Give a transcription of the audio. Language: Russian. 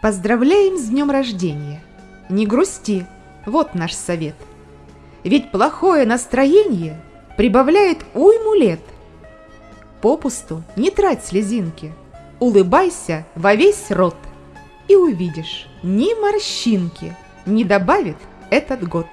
Поздравляем с днем рождения! Не грусти, вот наш совет. Ведь плохое настроение прибавляет уйму лет. Попусту не трать слезинки, улыбайся во весь рот, и увидишь, ни морщинки не добавит этот год.